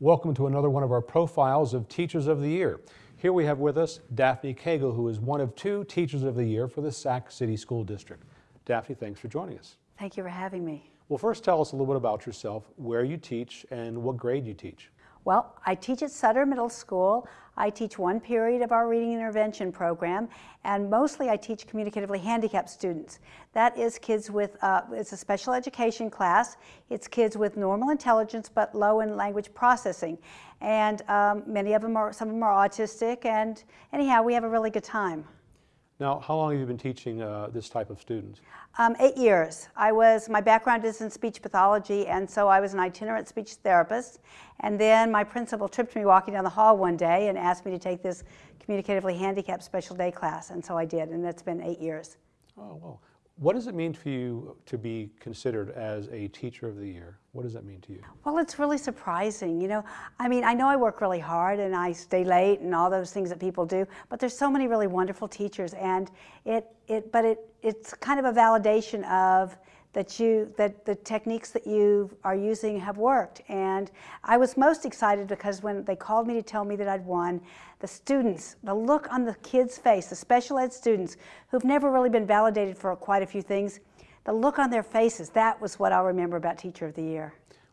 Welcome to another one of our profiles of Teachers of the Year. Here we have with us Daphne Cagle, who is one of two Teachers of the Year for the Sac City School District. Daphne, thanks for joining us. Thank you for having me. Well, first tell us a little bit about yourself, where you teach, and what grade you teach. Well, I teach at Sutter Middle School. I teach one period of our reading intervention program, and mostly I teach communicatively handicapped students. That is kids with, uh, it's a special education class. It's kids with normal intelligence but low in language processing. And um, many of them are, some of them are autistic, and anyhow, we have a really good time. Now, how long have you been teaching uh, this type of students? Um, eight years. I was, my background is in speech pathology, and so I was an itinerant speech therapist. And then my principal tripped me walking down the hall one day and asked me to take this communicatively handicapped special day class, and so I did, and that's been eight years. Oh, well. What does it mean for you to be considered as a Teacher of the Year? What does that mean to you? Well, it's really surprising. You know, I mean, I know I work really hard and I stay late and all those things that people do, but there's so many really wonderful teachers, and it, it, but it, it's kind of a validation of that you that the techniques that you are using have worked. And I was most excited because when they called me to tell me that I'd won the students the look on the kids face the special ed students who've never really been validated for quite a few things the look on their faces that was what I'll remember about teacher of the year.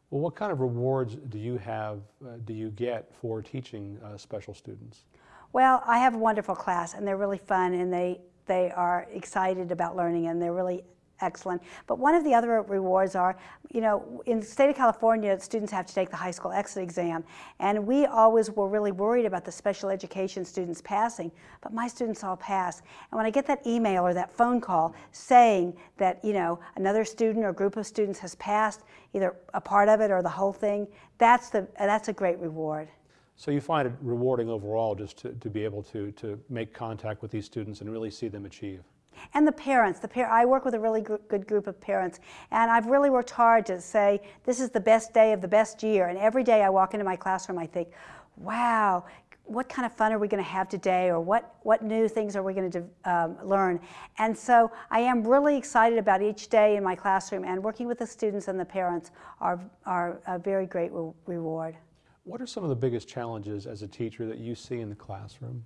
Well what kind of rewards do you have uh, do you get for teaching uh, special students? Well I have a wonderful class and they're really fun and they they are excited about learning and they're really excellent. But one of the other rewards are, you know, in the state of California, students have to take the high school exit exam. And we always were really worried about the special education students passing, but my students all pass. And when I get that email or that phone call saying that, you know, another student or group of students has passed, either a part of it or the whole thing, that's, the, that's a great reward. So you find it rewarding overall just to, to be able to, to make contact with these students and really see them achieve? And the parents, the par I work with a really good group of parents, and I've really worked hard to say, this is the best day of the best year. And every day I walk into my classroom, I think, wow, what kind of fun are we going to have today or what, what new things are we going to um, learn? And so I am really excited about each day in my classroom and working with the students and the parents are, are a very great re reward. What are some of the biggest challenges as a teacher that you see in the classroom?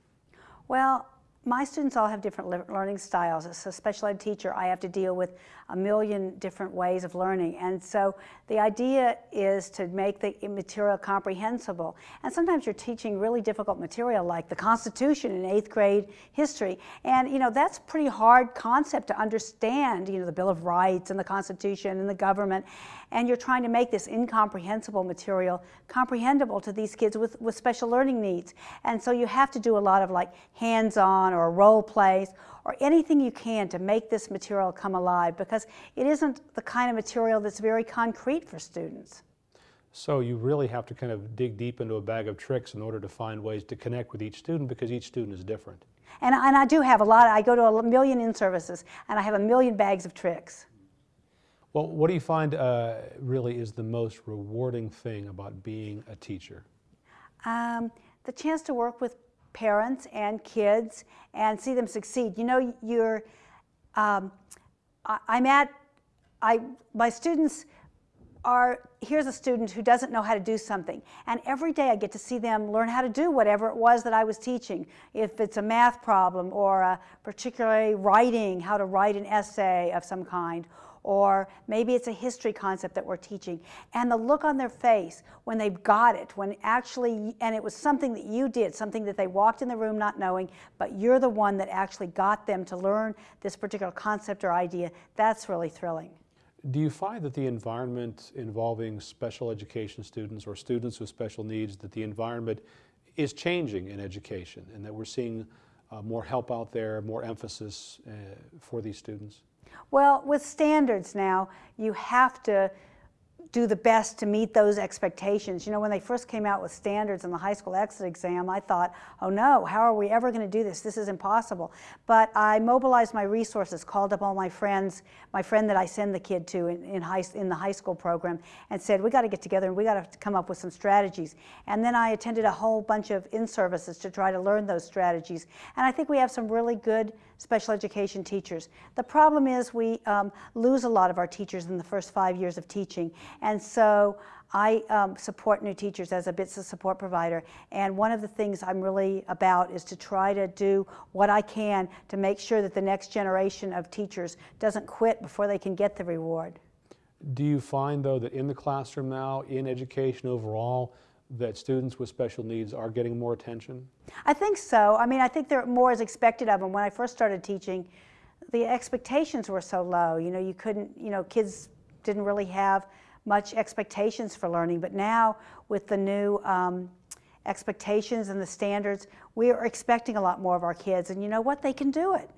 Well, my students all have different learning styles. As a special ed teacher, I have to deal with a million different ways of learning. And so the idea is to make the material comprehensible. And sometimes you're teaching really difficult material like the Constitution in eighth grade history. And you know, that's a pretty hard concept to understand, you know, the Bill of Rights and the Constitution and the government. And you're trying to make this incomprehensible material comprehensible to these kids with, with special learning needs. And so you have to do a lot of like hands-on or role plays or anything you can to make this material come alive because it isn't the kind of material that's very concrete for students. So you really have to kind of dig deep into a bag of tricks in order to find ways to connect with each student because each student is different. And, and I do have a lot, I go to a million in-services and I have a million bags of tricks. Well, what do you find uh, really is the most rewarding thing about being a teacher? Um, the chance to work with parents and kids and see them succeed. You know, you're, um, I, I'm at, I, my students are, here's a student who doesn't know how to do something. And every day I get to see them learn how to do whatever it was that I was teaching. If it's a math problem or a particularly writing, how to write an essay of some kind, or maybe it's a history concept that we're teaching. And the look on their face when they've got it, when actually, and it was something that you did, something that they walked in the room not knowing, but you're the one that actually got them to learn this particular concept or idea, that's really thrilling. Do you find that the environment involving special education students or students with special needs, that the environment is changing in education and that we're seeing uh, more help out there, more emphasis uh, for these students? Well, with standards now, you have to do the best to meet those expectations. You know, when they first came out with standards in the high school exit exam, I thought, oh no, how are we ever going to do this? This is impossible. But I mobilized my resources, called up all my friends, my friend that I send the kid to in, in, high, in the high school program, and said, we got to get together and we got to come up with some strategies. And then I attended a whole bunch of in-services to try to learn those strategies. And I think we have some really good special education teachers. The problem is we um, lose a lot of our teachers in the first five years of teaching. So I um, support new teachers as a BTSA support provider. And one of the things I'm really about is to try to do what I can to make sure that the next generation of teachers doesn't quit before they can get the reward. Do you find, though, that in the classroom now, in education overall, that students with special needs are getting more attention? I think so. I mean, I think there more is expected of them. When I first started teaching, the expectations were so low. You know, you couldn't, you know, kids didn't really have much expectations for learning. But now, with the new um, expectations and the standards, we are expecting a lot more of our kids. And you know what? They can do it.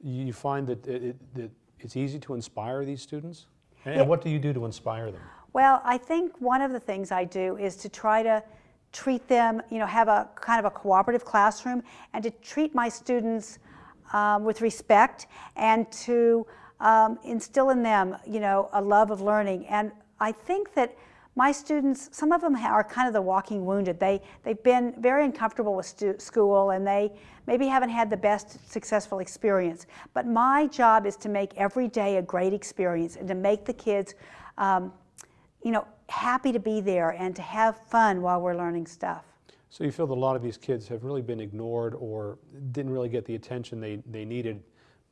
You find that, it, it- that it's easy to inspire these students? And Yeah. what do you do to inspire them? Well, I think one of the things I do is to try to treat them, you know, have a kind of a cooperative classroom and to treat my students um, with respect and to um, instill in them, you know, a love of learning. And I think that my students, some of them are kind of the walking wounded. They, they've been very uncomfortable with school and they maybe haven't had the best successful experience. But my job is to make every day a great experience and to make the kids um, you know, happy to be there and to have fun while we're learning stuff. So you feel that a lot of these kids have really been ignored or didn't really get the attention they, they needed,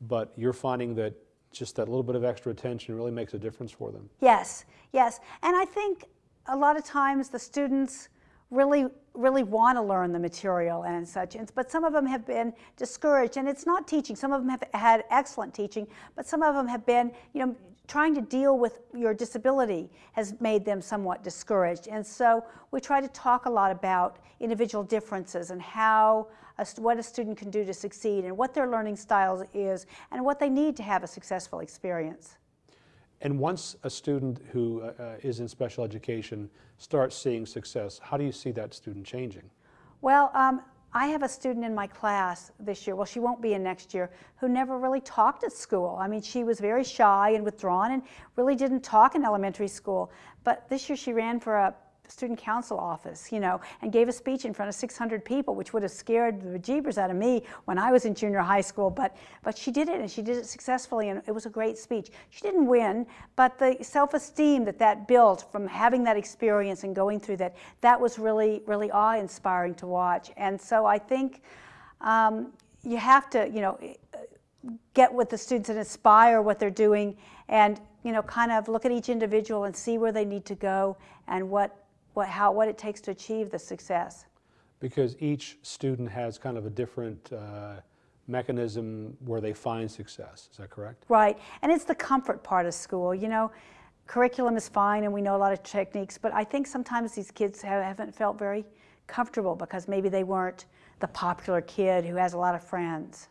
but you're finding that just that little bit of extra attention really makes a difference for them. Yes, yes. And I think a lot of times the students really, really want to learn the material and such, and, but some of them have been discouraged. And it's not teaching. Some of them have had excellent teaching, but some of them have been, you know, trying to deal with your disability has made them somewhat discouraged. And so we try to talk a lot about individual differences and how a, what a student can do to succeed and what their learning style is and what they need to have a successful experience. And once a student who uh, is in special education starts seeing success, how do you see that student changing? Well, um, I have a student in my class this year, well, she won't be in next year, who never really talked at school. I mean, she was very shy and withdrawn and really didn't talk in elementary school. But this year she ran for a student council office, you know, and gave a speech in front of 600 people, which would have scared the jeepers out of me when I was in junior high school. But, but she did it, and she did it successfully, and it was a great speech. She didn't win, but the self-esteem that that built from having that experience and going through that, that was really, really awe-inspiring to watch. And so I think um, you have to, you know, get with the students and inspire what they're doing and you know kind of look at each individual and see where they need to go and what what how what it takes to achieve the success Because each student has kind of a different uh, mechanism where they find success. Is that correct? right and it's the comfort part of school you know curriculum is fine and we know a lot of techniques but i think sometimes these kids have, haven't felt very comfortable because maybe they weren't the popular kid who has a lot of friends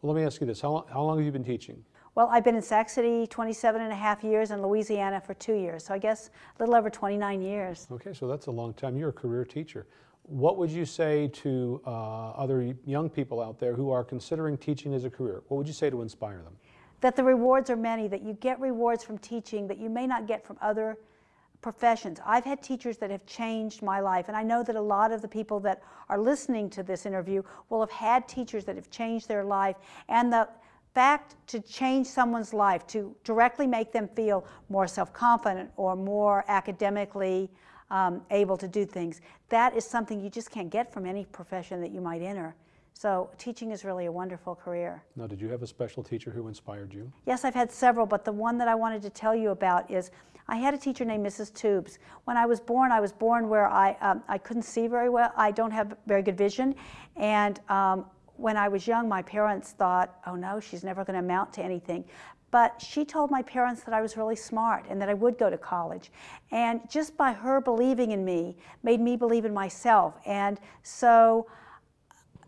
Well, let me ask you this. How long, how long have you been teaching? Well, I've been in Sac City 27 and a half years and Louisiana for two years, so I guess a little over 29 years. Okay, so that's a long time. You're a career teacher. What would you say to uh, other young people out there who are considering teaching as a career? What would you say to inspire them? That the rewards are many, that you get rewards from teaching that you may not get from other professions. I've had teachers that have changed my life, and I know that a lot of the people that are listening to this interview will have had teachers that have changed their life, and the fact to change someone's life, to directly make them feel more self-confident or more academically um, able to do things, that is something you just can't get from any profession that you might enter. So teaching is really a wonderful career. Now, did you have a special teacher who inspired you? Yes, I've had several, but the one that I wanted to tell you about is I had a teacher named Mrs. Tubes. When I was born, I was born where I, um, I couldn't see very well. I don't have very good vision. And um, when I was young, my parents thought, oh no, she's never going to amount to anything. But she told my parents that I was really smart and that I would go to college. And just by her believing in me made me believe in myself. And so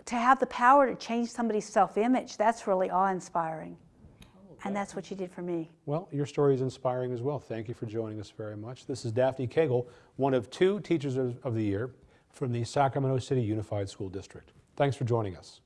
to have the power to change somebody's self-image, that's really awe-inspiring. Oh, and that's what she did for me. Well, your story is inspiring as well. Thank you for joining us very much. This is Daphne Cagle, one of two Teachers of the Year from the Sacramento City Unified School District. Thanks for joining us.